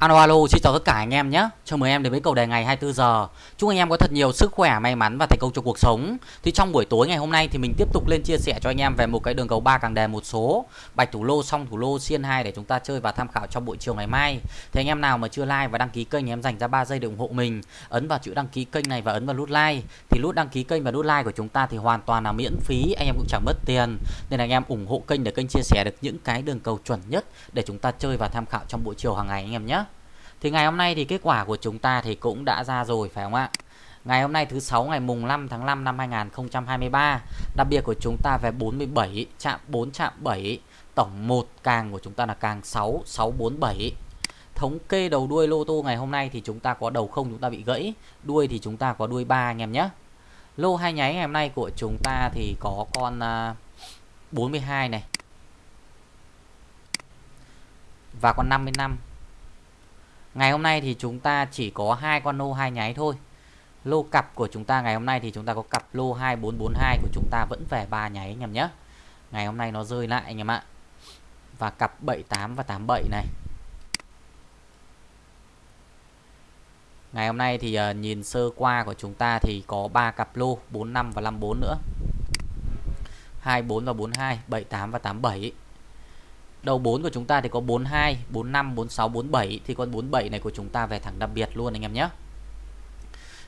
Alo alo, xin chào tất cả anh em nhé. Chào mừng em đến với cầu đề ngày 24 giờ. Chúc anh em có thật nhiều sức khỏe, may mắn và thành công trong cuộc sống. Thì trong buổi tối ngày hôm nay thì mình tiếp tục lên chia sẻ cho anh em về một cái đường cầu ba càng đề một số bạch thủ lô xong thủ lô xiên 2 để chúng ta chơi và tham khảo trong buổi chiều ngày mai. Thì anh em nào mà chưa like và đăng ký kênh thì em dành ra 3 giây để ủng hộ mình. Ấn vào chữ đăng ký kênh này và ấn vào nút like. Thì nút đăng ký kênh và nút like của chúng ta thì hoàn toàn là miễn phí, anh em cũng chẳng mất tiền. Nên anh em ủng hộ kênh để kênh chia sẻ được những cái đường cầu chuẩn nhất để chúng ta chơi và tham khảo trong buổi chiều hàng ngày anh em nhé. Thì ngày hôm nay thì kết quả của chúng ta thì cũng đã ra rồi, phải không ạ? Ngày hôm nay thứ sáu, ngày mùng 5 tháng 5 năm 2023 Đặc biệt của chúng ta về 47 chạm 4 chạm 7 Tổng 1 càng của chúng ta là càng 6 647 Thống kê đầu đuôi lô tô ngày hôm nay thì chúng ta có đầu không chúng ta bị gãy, Đuôi thì chúng ta có đuôi 3 anh em nhé. Lô hai nháy ngày hôm nay của chúng ta thì có con à, 42 này. Và con 55 Ngày hôm nay thì chúng ta chỉ có hai con lô hai nháy thôi. Lô cặp của chúng ta ngày hôm nay thì chúng ta có cặp lô 2442 của chúng ta vẫn về ba nháy anh em nhé. Ngày hôm nay nó rơi lại anh em ạ. Và cặp 78 và 87 này. Ngày hôm nay thì uh, nhìn sơ qua của chúng ta thì có ba cặp lô 45 và 54 nữa. 24 và 42, 78 và 87. Đầu 4 của chúng ta thì có 42, 45, 46, 47 Thì con 47 này của chúng ta về thẳng đặc biệt luôn anh em nhé.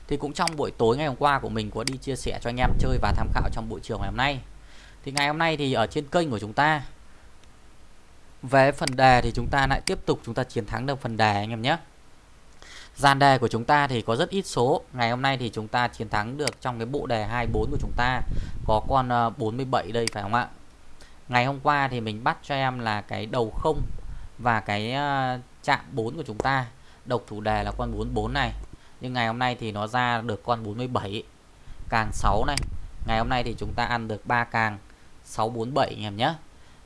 Thì cũng trong buổi tối ngày hôm qua của mình có đi chia sẻ cho anh em chơi và tham khảo trong buổi chiều ngày hôm nay. Thì ngày hôm nay thì ở trên kênh của chúng ta Về phần đề thì chúng ta lại tiếp tục chúng ta chiến thắng được phần đề anh em nhé. Gian đề của chúng ta thì có rất ít số. Ngày hôm nay thì chúng ta chiến thắng được trong cái bộ đề 24 của chúng ta. Có con ờ, 47 đây phải không ạ? Ngày hôm qua thì mình bắt cho em là cái đầu không và cái ờ, chạm 4 của chúng ta. Độc thủ đề là con 44 này. Nhưng ngày hôm nay thì nó ra được con 47 càng 6 này. Ngày hôm nay thì chúng ta ăn được 3 càng 647 anh em nhé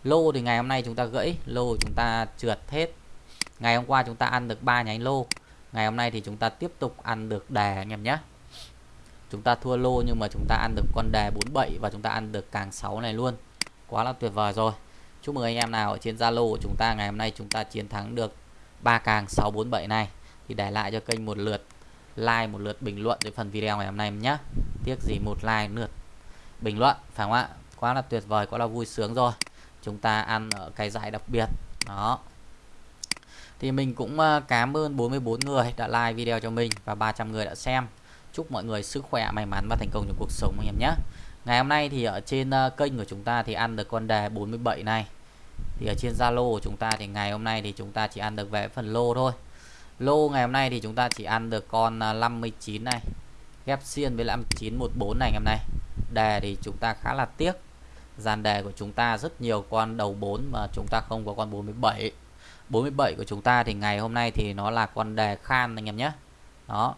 lô thì ngày hôm nay chúng ta gãy, lô chúng ta trượt hết. Ngày hôm qua chúng ta ăn được 3 nhánh lô. Ngày hôm nay thì chúng ta tiếp tục ăn được đề anh em nhé chúng ta thua lô nhưng mà chúng ta ăn được con đề 47 và chúng ta ăn được càng 6 này luôn quá là tuyệt vời rồi. Chúc mừng anh em nào ở trên Zalo của chúng ta. Ngày hôm nay chúng ta chiến thắng được ba càng 647 này. Thì để lại cho kênh một lượt like, một lượt bình luận với phần video ngày hôm nay nhé tiếc gì một like, lượt bình luận, phải không ạ? Quá là tuyệt vời, quá là vui sướng rồi. Chúng ta ăn ở cái giải đặc biệt. Đó. Thì mình cũng ờ, cảm ơn 44 người đã like video cho mình và 300 người đã xem. Chúc mọi người sức khỏe, may mắn và thành công trong cuộc sống anh em nhé Ngày hôm nay thì ở trên ờ, kênh của chúng ta thì ăn được con đề 47 này. Thì ở trên Zalo của chúng ta thì ngày hôm nay thì chúng ta chỉ ăn được về phần lô thôi. Lô ngày hôm nay thì chúng ta chỉ ăn được con ờ, 59 này Ghép xiên với 5914 này ngày hôm nay. Đề thì chúng ta khá là tiếc. Dàn đề của chúng ta rất nhiều con đầu 4 mà chúng ta không có con 47 47 của chúng ta thì ngày hôm nay thì nó là con đề khan anh em nhé. Đó.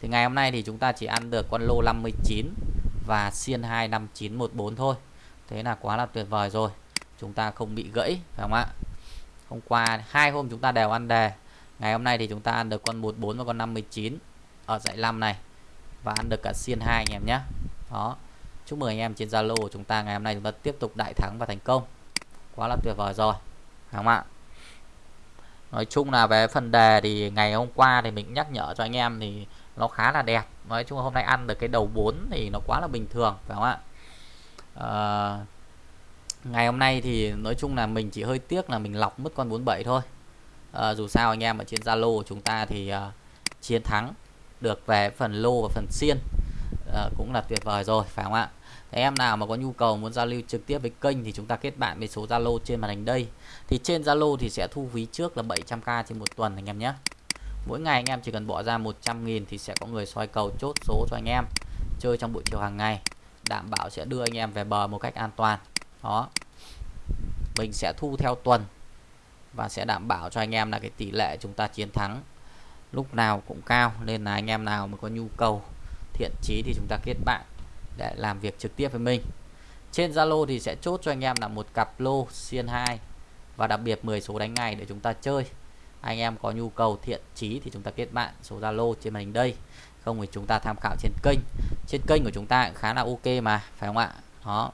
Thì ngày hôm nay thì chúng ta chỉ ăn được con lô 59 và xiên 25914 thôi. Thế là quá là tuyệt vời rồi. Chúng ta không bị gãy, phải không ạ? Hôm qua hai hôm chúng ta đều ăn đề. Ngày hôm nay thì chúng ta ăn được con 14 và con 59 ở dãy 5 này. Và ăn được cả xiên 2 anh em nhé. Đó. Chúc mừng anh em trên Zalo của chúng ta. Ngày hôm nay chúng ta tiếp tục đại thắng và thành công. Quá là tuyệt vời rồi. Phải không ạ? Nói chung là về phần đề thì ngày hôm qua thì mình nhắc nhở cho anh em thì nó khá là đẹp. Nói chung là hôm nay ăn được cái đầu 4 thì nó quá là bình thường phải không ạ? À, ngày hôm nay thì nói chung là mình chỉ hơi tiếc là mình lọc mất con 47 thôi. À, dù sao anh em ở trên Zalo của chúng ta thì uh, chiến thắng được về phần lô và phần xiên uh, cũng là tuyệt vời rồi phải không ạ? Thế em nào mà có nhu cầu muốn giao lưu trực tiếp với kênh thì chúng ta kết bạn với số Zalo trên màn hình đây. Thì trên Zalo thì sẽ thu phí trước là 700k trên một tuần anh em nhé mỗi ngày anh em chỉ cần bỏ ra 100.000 thì sẽ có người soi cầu chốt số cho anh em chơi trong buổi chiều hàng ngày. Đảm bảo sẽ đưa anh em về bờ một cách an toàn. Đó. Mình sẽ thu theo tuần và sẽ đảm bảo cho anh em là cái tỷ lệ chúng ta chiến thắng lúc nào cũng cao, nên là anh em nào mà có nhu cầu thiện chí thì chúng ta kết bạn để làm việc trực tiếp với mình. Trên Zalo thì sẽ chốt cho anh em là một cặp lô xiên 2 và đặc biệt 10 số đánh ngày để chúng ta chơi anh em có nhu cầu thiện chí thì chúng ta kết bạn. Số Zalo trên màn hình đây. Không thì chúng ta tham khảo trên kênh. Trên kênh của chúng ta cũng khá là ok mà phải không ạ? Đó.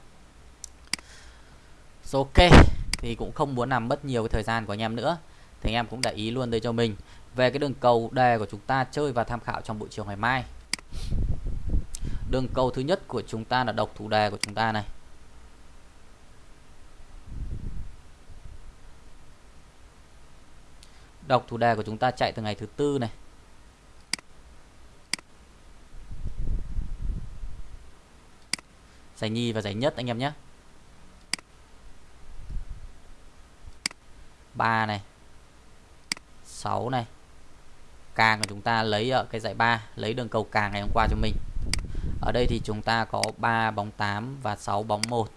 So, ok thì cũng không muốn làm mất nhiều cái thời gian của anh em nữa. Thì anh em cũng để ý luôn đây cho mình. Về cái đường cầu đề của chúng ta chơi và tham khảo trong buổi chiều ngày mai. Đường cầu thứ nhất của chúng ta là độc thủ đề của chúng ta này. Đọc thủ đề của chúng ta chạy từ ngày thứ tư này. Giải nhì và giải nhất, anh em nhé. 3 này. 6 này. Càng của chúng ta lấy ở cái giải 3 lấy đường cầu càng ngày hôm qua cho mình. Ở đây thì chúng ta có 3 bóng 8 và 6 bóng 1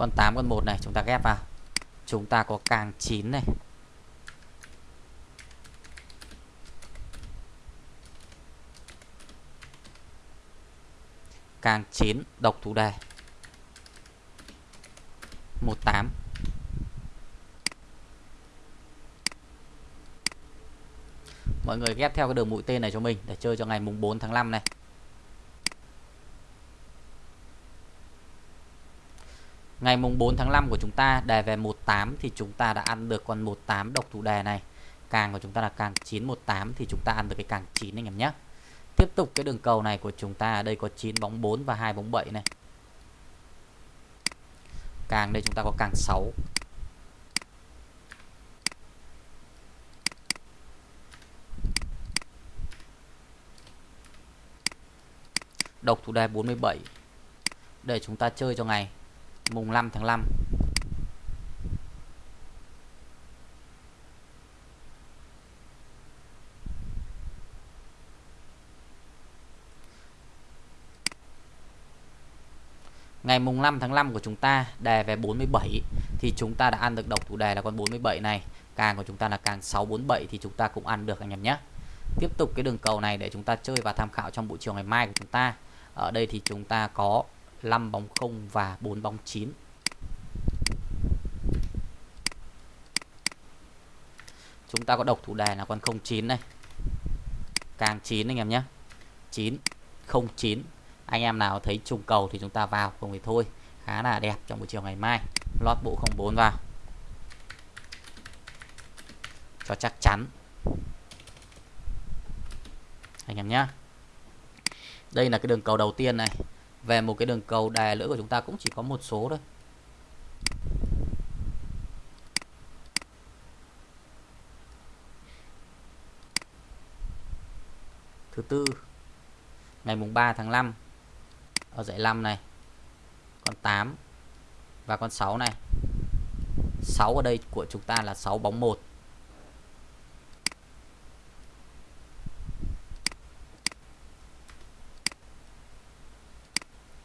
con 8 con 1 này, chúng ta ghép vào. Chúng ta có càng 9 này. Càng 9 độc thủ đề. 18 Mọi người ghép theo cái đường mũi tên này cho mình để chơi cho ngày mùng 4 tháng 5 này. Ngày mùng 4 tháng 5 của chúng ta, đề về 18 thì chúng ta đã ăn được con 18 độc thủ đề này. Càng của chúng ta là càng 918 thì chúng ta ăn được cái càng 9 anh em nhé. Tiếp tục cái đường cầu này của chúng ta đây có 9 bóng 4 và 2 bóng 7 này. Càng đây chúng ta có càng 6. Độc thủ đề 47 để chúng ta chơi cho ngày mùng 5 tháng 5 Ngày mùng 5 tháng 5 của chúng ta, đề về 47 thì chúng ta đã ăn được độc thủ đề là con 47 này. Càng của chúng ta là càng 647 thì chúng ta cũng ăn được, anh em nhé. Tiếp tục cái đường cầu này để chúng ta chơi và tham khảo trong buổi chiều ngày mai của chúng ta. Ở đây thì chúng ta có 5 bóng 0 và 4 bóng 9. Chúng ta có độc thủ đề là con 09 này. Càng 9 anh em nhé. 9 09. Anh em nào thấy trùng cầu thì chúng ta vào, không thì thôi. Khá là đẹp trong buổi chiều ngày mai. Lót bộ 04 vào. Cho chắc chắn. Anh em nhé. Đây là cái đường cầu đầu tiên này về một cái đường cầu đè lưỡi của chúng ta cũng chỉ có một số thôi. Thứ tư, ngày mùng 3 tháng 5 ở dãy 5 này. Con 8 và con 6 này. 6 ở đây của chúng ta là 6 bóng 1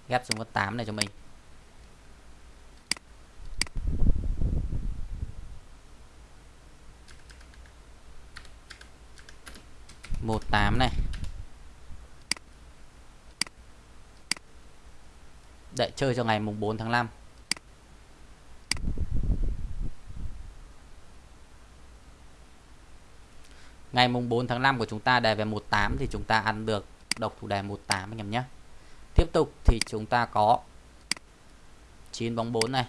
ghép xuống con 8 này cho mình. Một tám này. Để chơi cho ngày mùng 4 tháng 5 ngày mùng 4 tháng 5 của chúng ta đề về 18 thì chúng ta ăn được độc thủ đề 18 anh em nhé. Tiếp tục thì chúng ta có 9 bóng 4 này.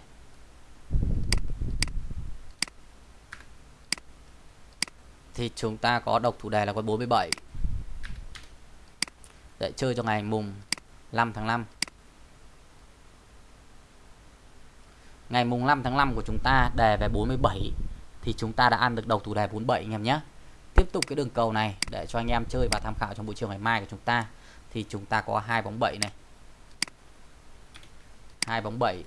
Thì chúng ta có độc thủ đề là con 47. Để chơi cho ngày mùng 5 tháng 5. Ngày mùng 5 tháng 5 của chúng ta đề về 47 thì chúng ta đã ăn được độc thủ đề 47 anh em nhé. Tiếp tục cái đường cầu này để cho anh em chơi và tham khảo trong buổi chiều ngày mai của chúng ta thì chúng ta có hai bóng 7 này. Hai bóng 7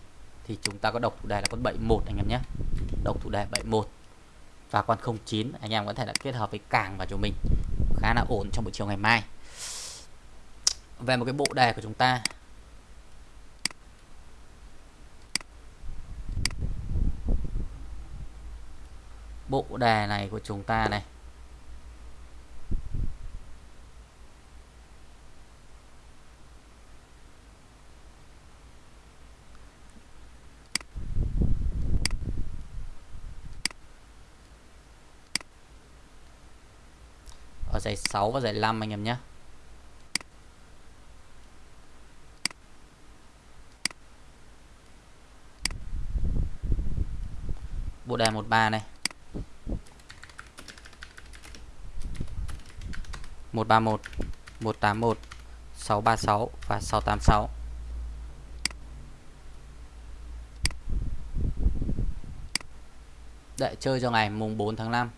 thì chúng ta có độc thủ đề là con 71 anh em nhé. Độc thủ đề 71 và con 09 anh em có thể là kết hợp với càng vào cho mình khá là ổn trong buổi chiều ngày mai. Về một cái bộ đề của chúng ta. Bộ đề này của chúng ta này. vào giải 6 và giải 5 anh em nhé. Bộ đề 13 này. 131, 181, 636 và 686. Đợi chơi cho ngày mùng 4 tháng 5.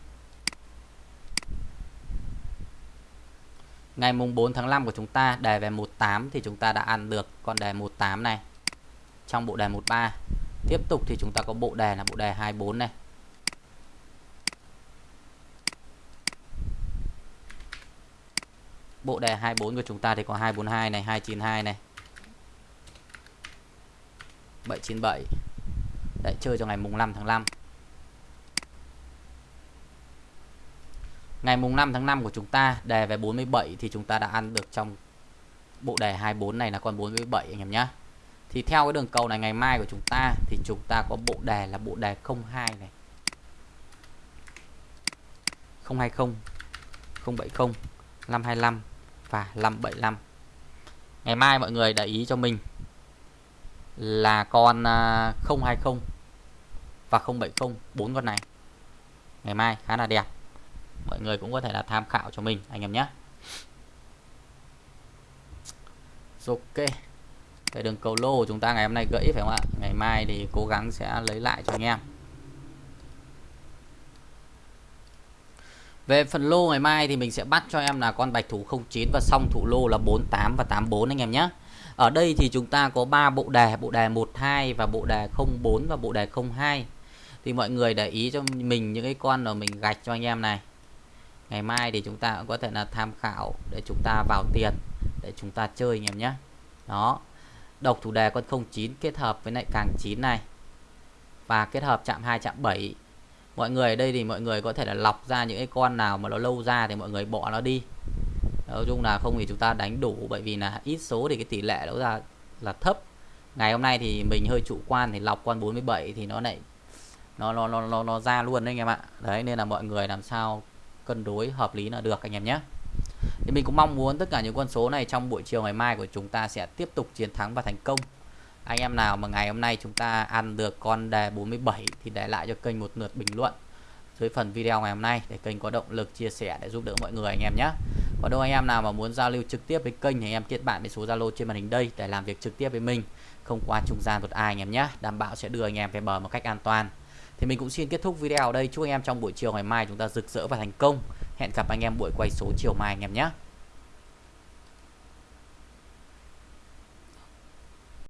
Ngày mùng 4 tháng 5 của chúng ta đề về 18 thì chúng ta đã ăn được con đề 18 này trong bộ đề 13. Tiếp tục thì chúng ta có bộ đề là bộ đề 24 này. Bộ đề 24 của chúng ta thì có 242 này, 292 này. 797. Để chơi cho ngày mùng 5 tháng 5. Ngày mùng 5 tháng 5 của chúng ta đề về 47 thì chúng ta đã ăn được trong bộ đề 24 này là con 47 anh em nhé. Thì theo cái đường cầu này ngày mai của chúng ta thì chúng ta có bộ đề là bộ đề 02 này. 020, 070, 525 và 575. Ngày mai mọi người để ý cho mình là con à, 020 và 070 bốn con này. Ngày mai khá là đẹp mọi người cũng có thể là tham khảo cho mình anh em nhé. Ok. Cái đường cầu lô của chúng ta ngày hôm nay gãy phải không ạ? Ngày mai thì cố gắng sẽ lấy lại cho anh em. Về phần lô ngày mai thì mình sẽ bắt cho em là con bạch thủ 09 và song thủ lô là 48 và 84 anh em nhé. Ở đây thì chúng ta có 3 bộ đề, bộ đề 12 và bộ đề 04 và bộ đề 02. Thì mọi người để ý cho mình những cái con mà mình gạch cho anh em này ngày mai thì chúng ta cũng có thể là tham khảo để chúng ta vào tiền để chúng ta chơi anh em nhé. Đó. Độc chủ đề con 09 kết hợp với lại càng 9 này. Và kết hợp chạm 2 chạm 7 mọi người ở đây thì mọi người có thể là lọc ra những cái con nào mà nó lâu ra thì mọi người bỏ nó đi. Nói chung là không thì chúng ta đánh đủ bởi vì là ít số thì cái tỷ lệ nó ra là thấp. Ngày hôm nay thì mình hơi chủ quan thì lọc con 47 thì nó lại nó nó nó nó, nó ra luôn đấy anh em ạ. Đấy nên là mọi người làm sao cân đối hợp lý là được, anh em nhé. Thì mình cũng mong muốn tất cả những con số này trong buổi chiều ngày mai của chúng ta sẽ tiếp tục chiến thắng và thành công. Anh em nào mà ngày hôm nay chúng ta ăn được con đề 47 thì để lại cho kênh một lượt bình luận dưới phần video ngày hôm nay để kênh có động lực chia sẻ để giúp đỡ mọi người, anh em nhé. Còn đâu, anh em nào mà muốn giao lưu trực tiếp với kênh thì anh em kết bạn với số Zalo trên màn hình đây để làm việc trực tiếp với mình. Không qua trung gian một ai, anh em nhé. Đảm bảo sẽ đưa anh em về bờ một cách an toàn thì mình cũng xin kết thúc video ở đây. Chúc anh em trong buổi chiều ngày mai chúng ta rực rỡ và thành công. Hẹn gặp anh em buổi quay số chiều mai anh em nhé.